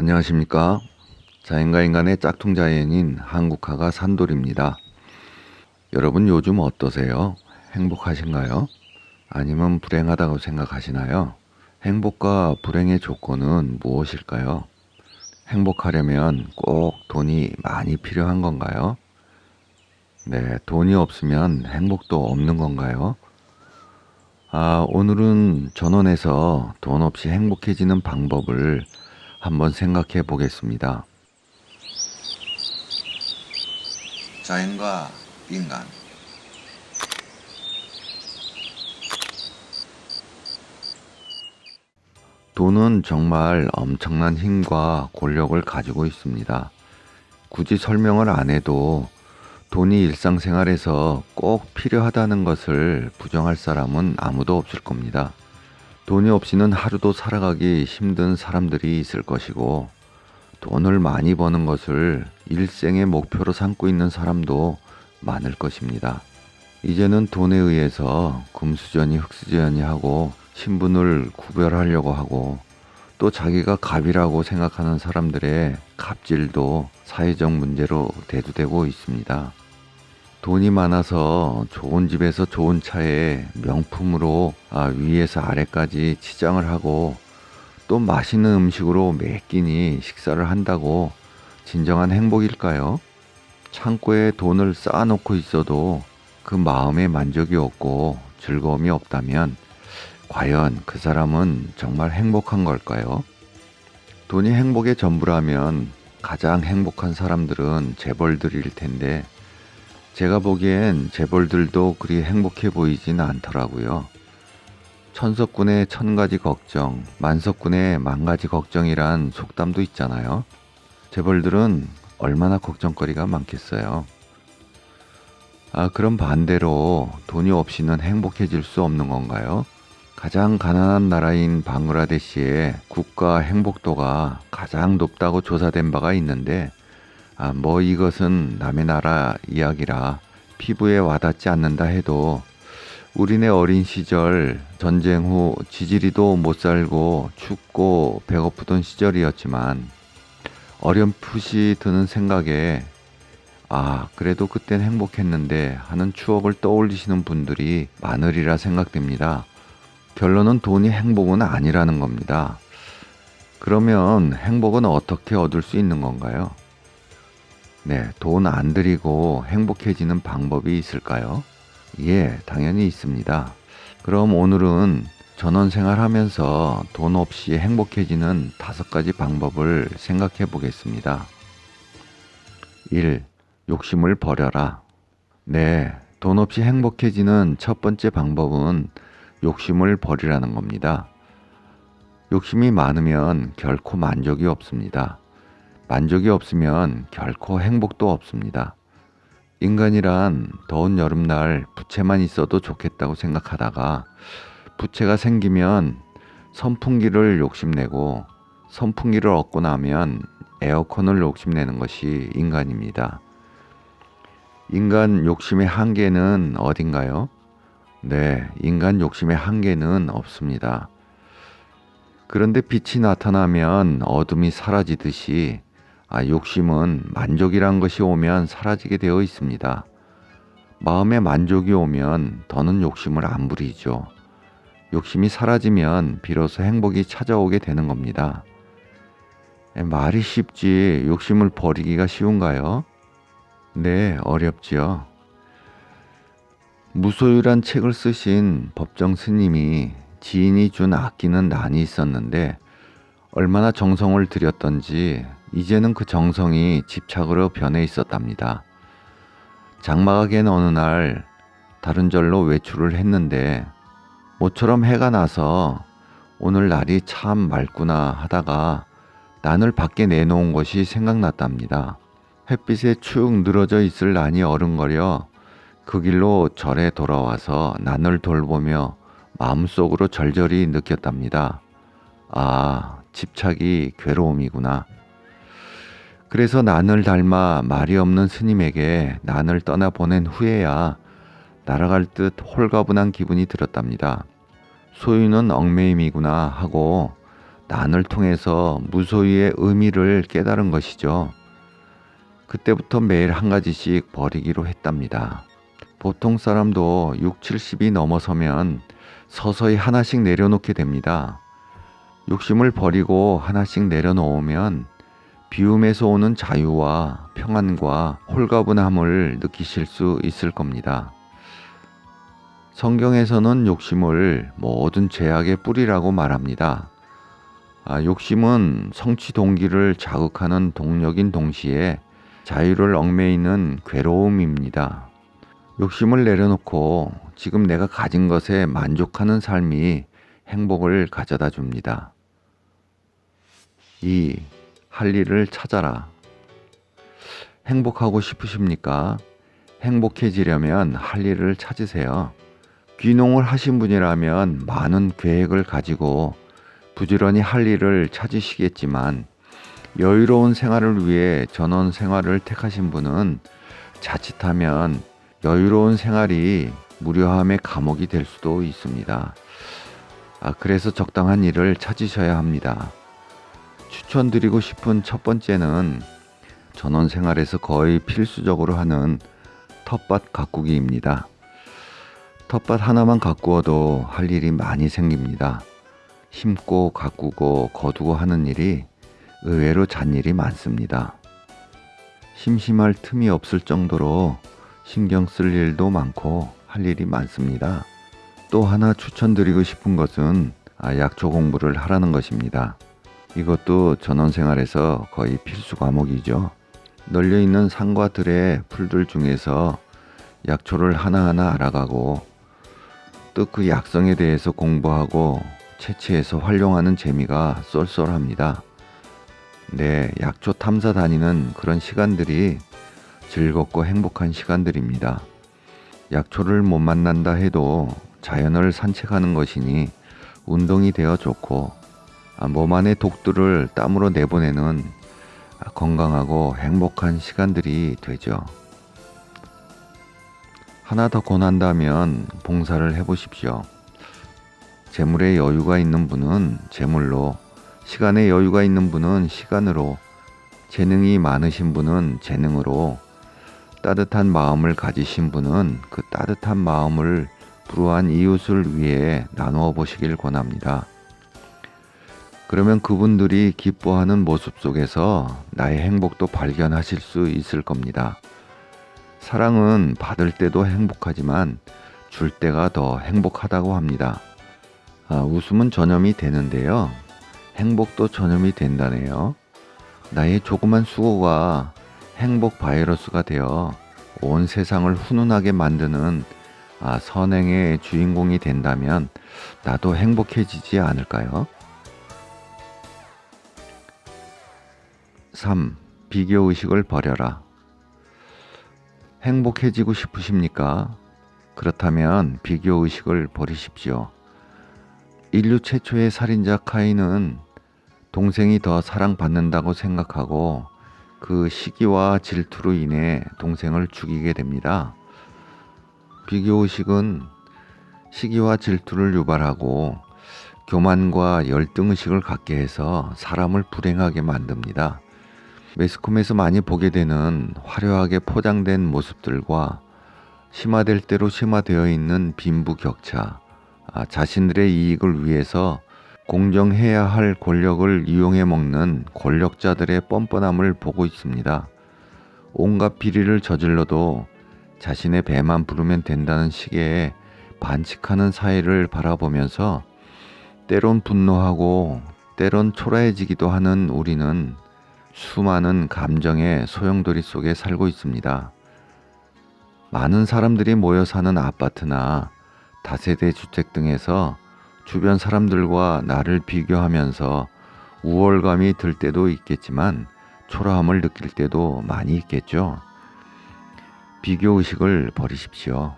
안녕하십니까 자연과 인간의 짝퉁 자연인 한국화가 산돌입니다 여러분 요즘 어떠세요? 행복하신가요? 아니면 불행하다고 생각하시나요? 행복과 불행의 조건은 무엇일까요? 행복하려면 꼭 돈이 많이 필요한 건가요? 네, 돈이 없으면 행복도 없는 건가요? 아, 오늘은 전원에서 돈 없이 행복해지는 방법을 한번 생각해 보겠습니다. 자연과 인간 돈은 정말 엄청난 힘과 권력을 가지고 있습니다. 굳이 설명을 안 해도 돈이 일상생활에서 꼭 필요하다는 것을 부정할 사람은 아무도 없을 겁니다. 돈이 없이는 하루도 살아가기 힘든 사람들이 있을 것이고 돈을 많이 버는 것을 일생의 목표로 삼고 있는 사람도 많을 것입니다. 이제는 돈에 의해서 금수저니 흙수저니 하고 신분을 구별하려고 하고 또 자기가 갑이라고 생각하는 사람들의 갑질도 사회적 문제로 대두되고 있습니다. 돈이 많아서 좋은 집에서 좋은 차에 명품으로 아, 위에서 아래까지 치장을 하고 또 맛있는 음식으로 매 끼니 식사를 한다고 진정한 행복일까요? 창고에 돈을 쌓아놓고 있어도 그 마음에 만족이 없고 즐거움이 없다면 과연 그 사람은 정말 행복한 걸까요? 돈이 행복의 전부라면 가장 행복한 사람들은 재벌들일 텐데 제가 보기엔 재벌들도 그리 행복해 보이진 않더라고요. 천석군의 천가지 걱정, 만석군의 만가지 걱정이란 속담도 있잖아요. 재벌들은 얼마나 걱정거리가 많겠어요. 아, 그럼 반대로 돈이 없이는 행복해질 수 없는 건가요? 가장 가난한 나라인 방글라데시의 국가 행복도가 가장 높다고 조사된 바가 있는데 아, 뭐 이것은 남의 나라 이야기라 피부에 와닿지 않는다 해도 우리네 어린 시절 전쟁 후 지지리도 못 살고 춥고 배고프던 시절이었지만 어렴풋이 드는 생각에 아 그래도 그땐 행복했는데 하는 추억을 떠올리시는 분들이 많으리라 생각됩니다. 결론은 돈이 행복은 아니라는 겁니다. 그러면 행복은 어떻게 얻을 수 있는 건가요? 네, 돈 안 들이고 행복해지는 방법이 있을까요? 예, 당연히 있습니다. 그럼 오늘은 전원 생활하면서 돈 없이 행복해지는 다섯 가지 방법을 생각해 보겠습니다. 1. 욕심을 버려라. 네, 돈 없이 행복해지는 첫 번째 방법은 욕심을 버리라는 겁니다. 욕심이 많으면 결코 만족이 없습니다. 만족이 없으면 결코 행복도 없습니다. 인간이란 더운 여름날 부채만 있어도 좋겠다고 생각하다가 부채가 생기면 선풍기를 욕심내고 선풍기를 얻고 나면 에어컨을 욕심내는 것이 인간입니다. 인간 욕심의 한계는 어딘가요? 네, 인간 욕심의 한계는 없습니다. 그런데 빛이 나타나면 어둠이 사라지듯이 아, 욕심은 만족이란 것이 오면 사라지게 되어 있습니다. 마음에 만족이 오면 더는 욕심을 안 부리죠. 욕심이 사라지면 비로소 행복이 찾아오게 되는 겁니다. 말이 쉽지 욕심을 버리기가 쉬운가요? 네, 어렵지요. 무소유란 책을 쓰신 법정 스님이 지인이 준 아끼는 난이 있었는데 얼마나 정성을 들였던지 이제는 그 정성이 집착으로 변해 있었답니다. 장마가 갠 어느 날 다른 절로 외출을 했는데 모처럼 해가 나서 오늘 날이 참 맑구나 하다가 난을 밖에 내놓은 것이 생각났답니다. 햇빛에 축 늘어져 있을 난이 어른거려 그 길로 절에 돌아와서 난을 돌보며 마음속으로 절절히 느꼈답니다. 아, 집착이 괴로움이구나. 그래서 난을 닮아 말이 없는 스님에게 난을 떠나보낸 후에야 날아갈 듯 홀가분한 기분이 들었답니다. 소유는 얽매임이구나 하고 난을 통해서 무소유의 의미를 깨달은 것이죠. 그때부터 매일 한 가지씩 버리기로 했답니다. 보통 사람도 6, 70이 넘어서면 서서히 하나씩 내려놓게 됩니다. 욕심을 버리고 하나씩 내려놓으면 비움에서 오는 자유와 평안과 홀가분함을 느끼실 수 있을 겁니다. 성경에서는 욕심을 모든 죄악의 뿌리라고 말합니다. 아, 욕심은 성취 동기를 자극하는 동력인 동시에 자유를 얽매이는 괴로움입니다. 욕심을 내려놓고 지금 내가 가진 것에 만족하는 삶이 행복을 가져다 줍니다. 2. 할 일을 찾아라. 행복하고 싶으십니까? 행복해지려면 할 일을 찾으세요. 귀농을 하신 분이라면 많은 계획을 가지고 부지런히 할 일을 찾으시겠지만 여유로운 생활을 위해 전원 생활을 택하신 분은 자칫하면 여유로운 생활이 무료함의 감옥이 될 수도 있습니다. 아, 그래서 적당한 일을 찾으셔야 합니다. 추천드리고 싶은 첫 번째는 전원 생활에서 거의 필수적으로 하는 텃밭 가꾸기입니다. 텃밭 하나만 가꾸어도 할 일이 많이 생깁니다. 심고 가꾸고 거두고 하는 일이 의외로 잔일이 많습니다. 심심할 틈이 없을 정도로 신경 쓸 일도 많고 할 일이 많습니다. 또 하나 추천드리고 싶은 것은 아, 약초 공부를 하라는 것입니다. 이것도 전원생활에서 거의 필수 과목이죠. 널려 있는 산과 들의 풀들 중에서 약초를 하나하나 알아가고 또 그 약성에 대해서 공부하고 채취해서 활용하는 재미가 쏠쏠합니다. 네, 약초 탐사 다니는 그런 시간들이 즐겁고 행복한 시간들입니다. 약초를 못 만난다 해도 자연을 산책하는 것이니 운동이 되어 좋고 아, 몸 안의 독들을 땀으로 내보내는 건강하고 행복한 시간들이 되죠. 하나 더 권한다면 봉사를 해보십시오. 재물에 여유가 있는 분은 재물로, 시간에 여유가 있는 분은 시간으로, 재능이 많으신 분은 재능으로, 따뜻한 마음을 가지신 분은 그 따뜻한 마음을 불우한 이웃을 위해 나누어 보시길 권합니다. 그러면 그분들이 기뻐하는 모습 속에서 나의 행복도 발견하실 수 있을 겁니다. 사랑은 받을 때도 행복하지만 줄 때가 더 행복하다고 합니다. 아, 웃음은 전염이 되는데요. 행복도 전염이 된다네요. 나의 조그만 수고가 행복 바이러스가 되어 온 세상을 훈훈하게 만드는 아, 선행의 주인공이 된다면 나도 행복해지지 않을까요? 3. 비교 의식을 버려라. 행복해지고 싶으십니까? 그렇다면 비교 의식을 버리십시오. 인류 최초의 살인자 카인은 동생이 더 사랑받는다고 생각하고 그 시기와 질투로 인해 동생을 죽이게 됩니다. 비교 의식은 시기와 질투를 유발하고 교만과 열등의식을 갖게 해서 사람을 불행하게 만듭니다. 매스컴에서 많이 보게 되는 화려하게 포장된 모습들과 심화될 대로 심화되어 있는 빈부 격차, 아, 자신들의 이익을 위해서 공정해야 할 권력을 이용해 먹는 권력자들의 뻔뻔함을 보고 있습니다. 온갖 비리를 저질러도 자신의 배만 부르면 된다는 식의 반칙하는 사회를 바라보면서 때론 분노하고 때론 초라해지기도 하는 우리는 수많은 감정의 소용돌이 속에 살고 있습니다. 많은 사람들이 모여 사는 아파트나 다세대 주택 등에서 주변 사람들과 나를 비교하면서 우월감이 들 때도 있겠지만 초라함을 느낄 때도 많이 있겠죠. 비교 의식을 버리십시오.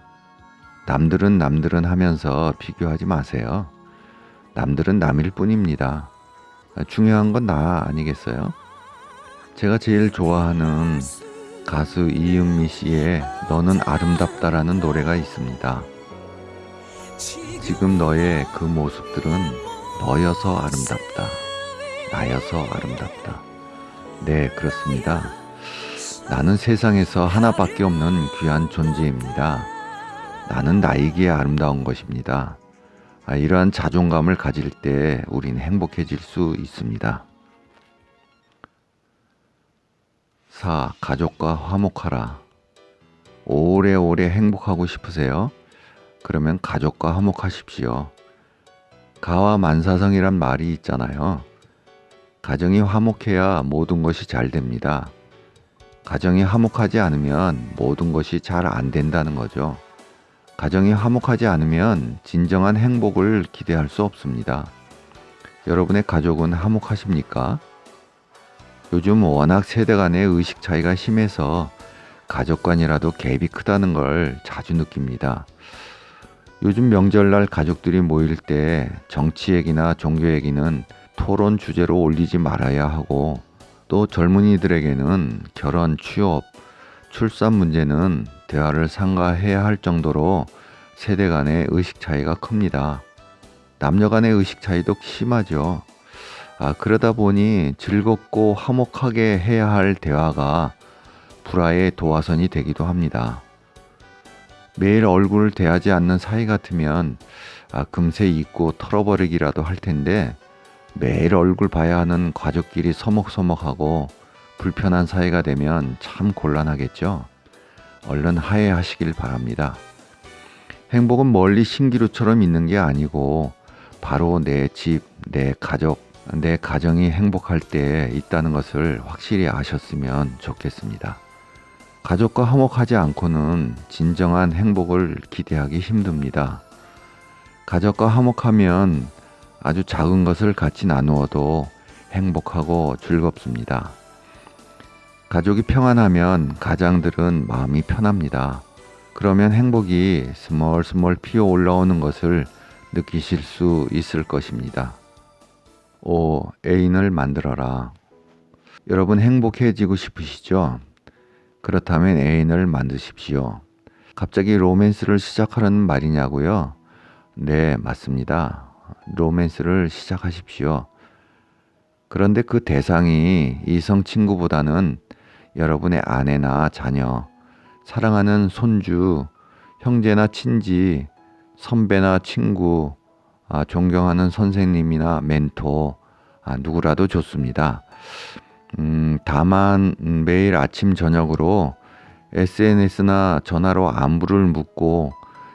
남들은 남들은 하면서 비교하지 마세요. 남들은 남일 뿐입니다. 중요한 건 나 아니겠어요? 제가 제일 좋아하는 가수 이은미 씨의 너는 아름답다라는 노래가 있습니다. 지금 너의 그 모습들은 너여서 아름답다. 나여서 아름답다. 네, 그렇습니다. 나는 세상에서 하나밖에 없는 귀한 존재입니다. 나는 나이기에 아름다운 것입니다. 아, 이러한 자존감을 가질 때 우린 행복해질 수 있습니다. 4. 가족과 화목하라. 오래오래 행복하고 싶으세요? 그러면 가족과 화목하십시오. 가와 만사성이란 말이 있잖아요. 가정이 화목해야 모든 것이 잘 됩니다. 가정이 화목하지 않으면 모든 것이 잘 안 된다는 거죠. 가정이 화목하지 않으면 진정한 행복을 기대할 수 없습니다. 여러분의 가족은 화목하십니까? 요즘 워낙 세대 간의 의식 차이가 심해서 가족 간이라도 갭이 크다는 걸 자주 느낍니다. 요즘 명절날 가족들이 모일 때 정치 얘기나 종교 얘기는 토론 주제로 올리지 말아야 하고 또 젊은이들에게는 결혼, 취업, 출산 문제는 대화를 상가해야 할 정도로 세대 간의 의식 차이가 큽니다. 남녀 간의 의식 차이도 심하죠. 아, 그러다 보니 즐겁고 화목하게 해야 할 대화가 불화의 도화선이 되기도 합니다. 매일 얼굴을 대하지 않는 사이 같으면 아, 금세 잊고 털어버리기라도 할 텐데 매일 얼굴 봐야 하는 가족끼리 서먹서먹하고 불편한 사이가 되면 참 곤란하겠죠. 얼른 화해하시길 바랍니다. 행복은 멀리 신기루처럼 있는 게 아니고 바로 내 집, 내 가족, 내 가정이 행복할 때 있다는 것을 확실히 아셨으면 좋겠습니다. 가족과 화목하지 않고는 진정한 행복을 기대하기 힘듭니다. 가족과 화목하면 아주 작은 것을 같이 나누어도 행복하고 즐겁습니다. 가족이 평안하면 가장들은 마음이 편합니다. 그러면 행복이 스멀스멀 피어 올라오는 것을 느끼실 수 있을 것입니다. 5. 애인을 만들어라. 여러분 행복해지고 싶으시죠? 그렇다면 애인을 만드십시오. 갑자기 로맨스를 시작하라는 말이냐고요? 네, 맞습니다. 로맨스를 시작하십시오. 그런데 그 대상이 이성 친구보다는 여러분의 아내나 자녀, 사랑하는 손주, 형제나 친지, 선배나 친구, 아, 존경하는 선생님이나 멘토, 아, 누구라도 좋습니다. 음, 다만 매일 아침 저녁으로 SNS나 전화로 안부를 묻고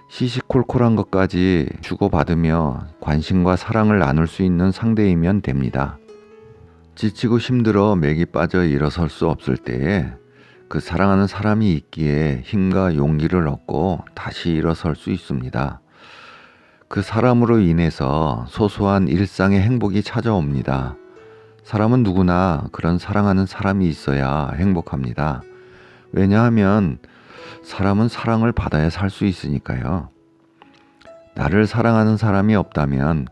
시시콜콜한 것까지 주고받으며 관심과 사랑을 나눌 수 있는 상대이면 됩니다. 지치고 힘들어 맥이 빠져 일어설 수 없을 때에 그 사랑하는 사람이 있기에 힘과 용기를 얻고 다시 일어설 수 있습니다. 그 사람으로 인해서 소소한 일상의 행복이 찾아옵니다. 사람은 누구나 그런 사랑하는 사람이 있어야 행복합니다. 왜냐하면 사람은 사랑을 받아야 살 수 있으니까요. 나를 사랑하는 사람이 없다면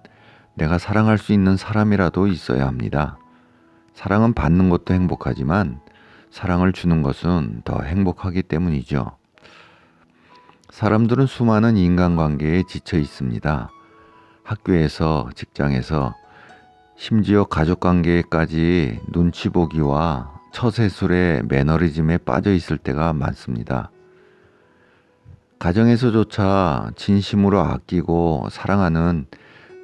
내가 사랑할 수 있는 사람이라도 있어야 합니다. 사랑은 받는 것도 행복하지만 사랑을 주는 것은 더 행복하기 때문이죠. 사람들은 수많은 인간관계에 지쳐 있습니다. 학교에서, 직장에서, 심지어 가족관계까지 눈치 보기와 처세술의 매너리즘에 빠져 있을 때가 많습니다. 가정에서조차 진심으로 아끼고 사랑하는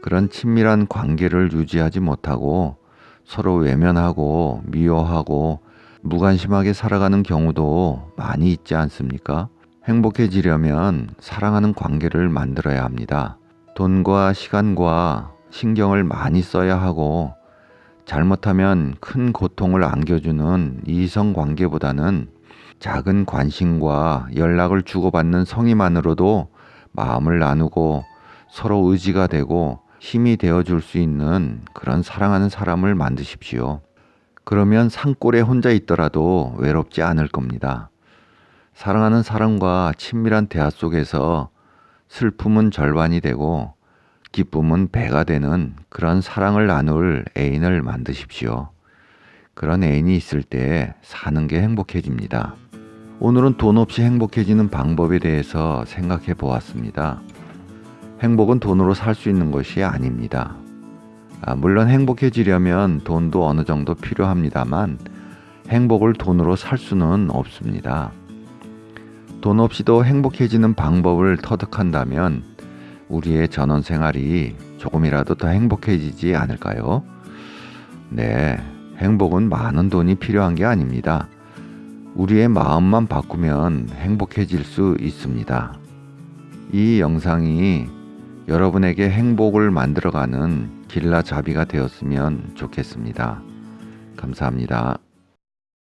그런 친밀한 관계를 유지하지 못하고 서로 외면하고 미워하고 무관심하게 살아가는 경우도 많이 있지 않습니까? 행복해지려면 사랑하는 관계를 만들어야 합니다. 돈과 시간과 신경을 많이 써야 하고 잘못하면 큰 고통을 안겨주는 이성 관계보다는 작은 관심과 연락을 주고받는 성의만으로도 마음을 나누고 서로 의지가 되고 힘이 되어 줄 수 있는 그런 사랑하는 사람을 만드십시오. 그러면 산골에 혼자 있더라도 외롭지 않을 겁니다. 사랑하는 사람과 친밀한 대화 속에서 슬픔은 절반이 되고 기쁨은 배가 되는 그런 사랑을 나눌 애인을 만드십시오. 그런 애인이 있을 때 사는 게 행복해집니다. 오늘은 돈 없이 행복해지는 방법에 대해서 생각해 보았습니다. 행복은 돈으로 살 수 있는 것이 아닙니다. 아, 물론 행복해지려면 돈도 어느 정도 필요합니다만 행복을 돈으로 살 수는 없습니다. 돈 없이도 행복해지는 방법을 터득한다면 우리의 전원 생활이 조금이라도 더 행복해지지 않을까요? 네, 행복은 많은 돈이 필요한 게 아닙니다. 우리의 마음만 바꾸면 행복해질 수 있습니다. 이 영상이 여러분에게 행복을 만들어가는 길라 자비가 되었으면 좋겠습니다. 감사합니다.